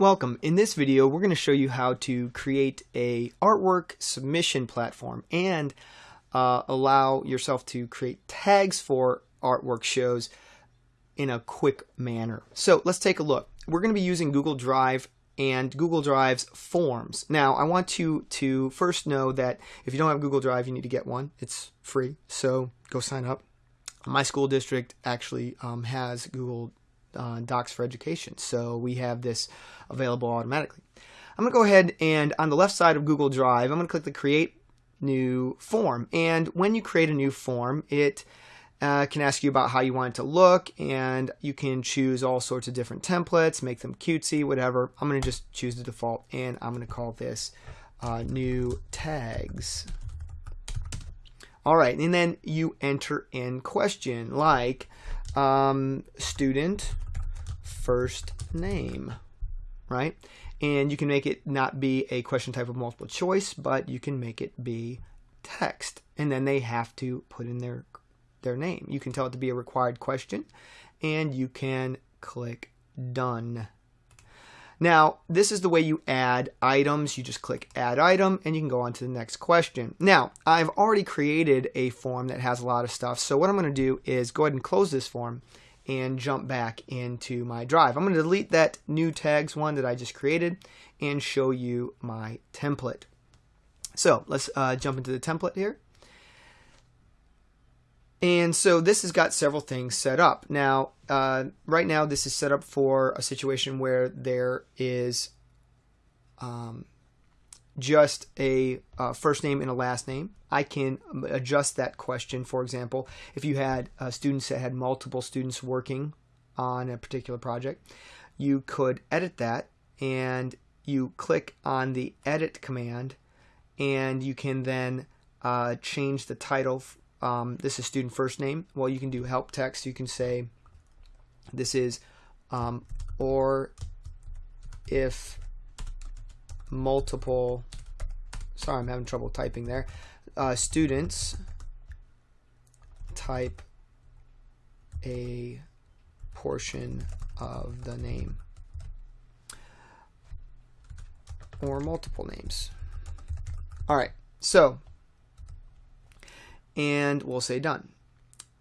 Welcome. In this video, we're going to show you how to create a artwork submission platform and uh, allow yourself to create tags for artwork shows in a quick manner. So let's take a look. We're going to be using Google Drive and Google Drive's forms. Now, I want you to first know that if you don't have Google Drive, you need to get one. It's free, so go sign up. My school district actually um, has Google uh, Docs for Education. So we have this available automatically. I'm going to go ahead and on the left side of Google Drive, I'm going to click the Create New Form. And when you create a new form, it uh, can ask you about how you want it to look, and you can choose all sorts of different templates, make them cutesy, whatever. I'm going to just choose the default, and I'm going to call this uh, New Tags. All right, and then you enter in question like um, student first name, right? And you can make it not be a question type of multiple choice, but you can make it be text. And then they have to put in their their name. You can tell it to be a required question and you can click done. Now, this is the way you add items. You just click add item and you can go on to the next question. Now, I've already created a form that has a lot of stuff. So what I'm going to do is go ahead and close this form and jump back into my drive. I'm going to delete that new tags one that I just created and show you my template. So let's uh, jump into the template here. And so this has got several things set up. Now, uh, right now this is set up for a situation where there is um, just a uh, first name and a last name. I can adjust that question. For example, if you had uh, students that had multiple students working on a particular project, you could edit that and you click on the edit command and you can then uh, change the title um, this is student first name. Well, you can do help text. You can say this is um, or if multiple, sorry, I'm having trouble typing there, uh, students type a portion of the name or multiple names. All right, so and we'll say done.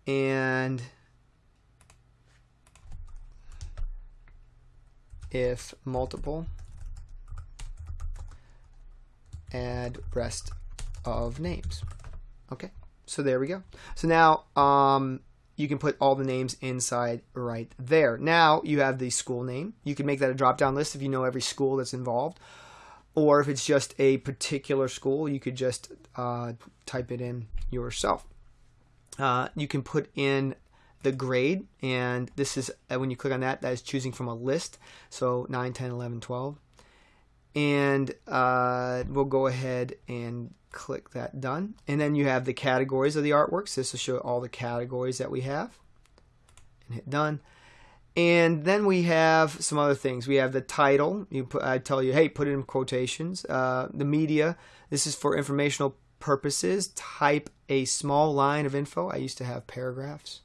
And if multiple, add rest of names. Okay, so there we go. So now um, you can put all the names inside right there. Now you have the school name. You can make that a drop-down list if you know every school that's involved. Or if it's just a particular school, you could just uh, type it in yourself. Uh, you can put in the grade, and this is uh, when you click on that, that is choosing from a list. So 9, 10, 11, 12. And uh, we'll go ahead and click that done. And then you have the categories of the artworks. This will show all the categories that we have. And hit done. And then we have some other things. We have the title. You put, I tell you, hey, put it in quotations. Uh, the media. This is for informational purposes. Type a small line of info. I used to have paragraphs,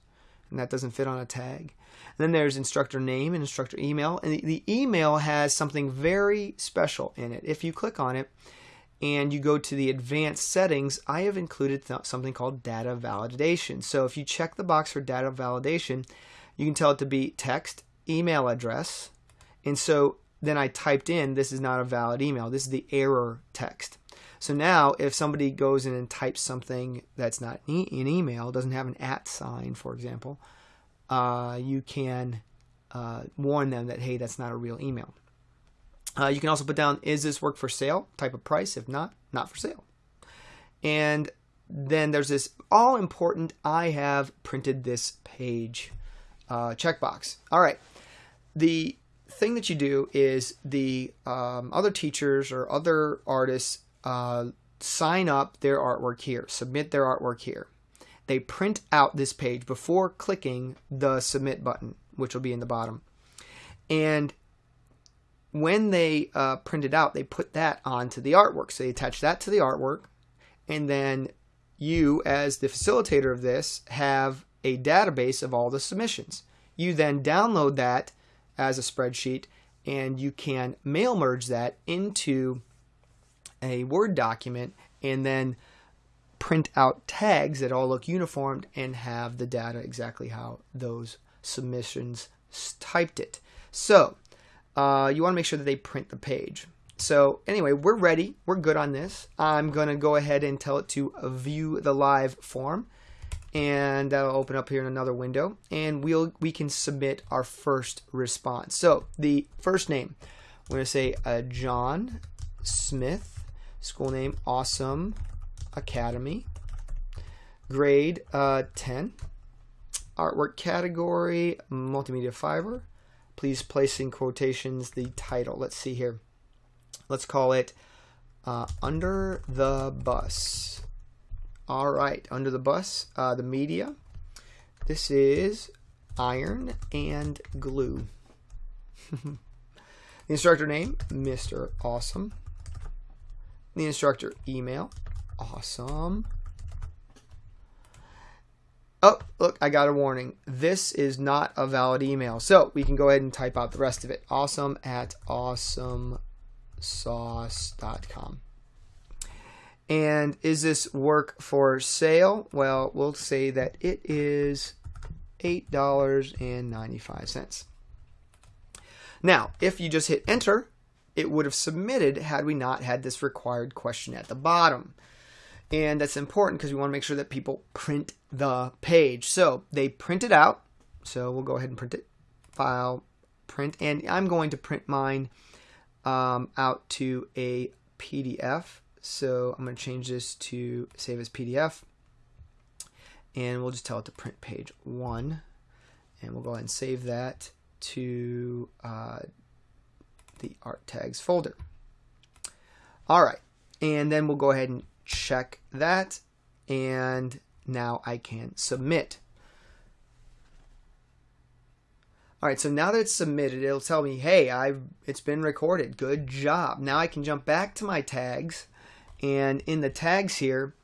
and that doesn't fit on a tag. And then there's instructor name and instructor email. And the, email has something very special in it. If you click on it and you go to the advanced settings, I have included th something called data validation. So if you check the box for data validation, you can tell it to be text, email address. And so then I typed in, this is not a valid email. This is the error text. So now if somebody goes in and types something that's not an email, doesn't have an at sign, for example, uh, you can uh, warn them that, hey, that's not a real email. Uh, you can also put down, is this work for sale? Type of price. If not, not for sale. And then there's this all important, I have printed this page uh, checkbox. All right. The thing that you do is the um, other teachers or other artists uh, sign up their artwork here, submit their artwork here. They print out this page before clicking the submit button, which will be in the bottom. And when they uh, print it out, they put that onto the artwork. So they attach that to the artwork, and then you, as the facilitator of this, have a database of all the submissions. You then download that as a spreadsheet and you can mail merge that into a Word document and then print out tags that all look uniformed and have the data exactly how those submissions typed it. So uh, you want to make sure that they print the page. So anyway, we're ready. We're good on this. I'm going to go ahead and tell it to view the live form. And that'll open up here in another window. And we'll we can submit our first response. So the first name, I'm to say uh, John Smith, school name Awesome Academy, grade uh, 10, artwork category multimedia fiber. Please place in quotations the title. Let's see here let's call it uh, Under the Bus. All right, Under the Bus, uh, the media. This is iron and glue. the instructor name, Mr. Awesome. The instructor email, awesome. Oh, look, I got a warning. This is not a valid email. So we can go ahead and type out the rest of it. Awesome at awesome sauce.com. And is this work for sale? Well, we'll say that it is $8.95. Now, if you just hit enter, it would have submitted had we not had this required question at the bottom. And that's important because we want to make sure that people print the page. So they print it out. So we'll go ahead and print it. File, print. And I'm going to print mine um, out to a PDF. So I'm going to change this to save as PDF. And we'll just tell it to print page one. And we'll go ahead and save that to uh, the art tags folder. All right. And then we'll go ahead and check that. And now I can submit. All right, so now that it's submitted, it'll tell me, hey, I've it's been recorded. Good job. Now I can jump back to my tags, and in the tags here,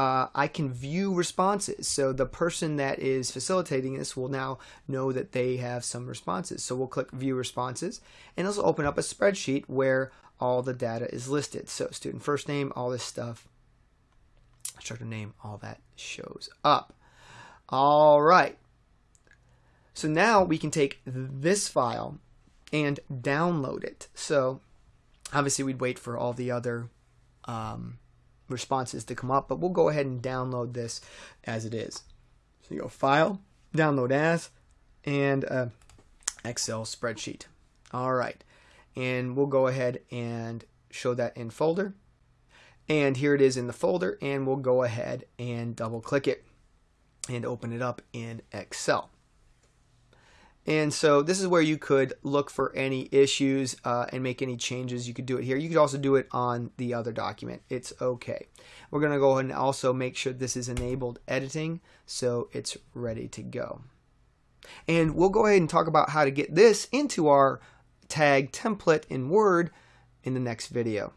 uh, I can view responses. So the person that is facilitating this will now know that they have some responses. So we'll click View Responses, and it'll open up a spreadsheet where all the data is listed. So student first name, all this stuff, instructor name, all that shows up. All right. So now we can take this file and download it. So obviously we'd wait for all the other um, responses to come up, but we'll go ahead and download this as it is. So you go File, Download As, and uh, Excel spreadsheet. All right, and we'll go ahead and show that in folder. And here it is in the folder, and we'll go ahead and double click it and open it up in Excel. And so this is where you could look for any issues uh, and make any changes. You could do it here. You could also do it on the other document. It's okay. We're going to go ahead and also make sure this is enabled editing so it's ready to go. And we'll go ahead and talk about how to get this into our tag template in Word in the next video.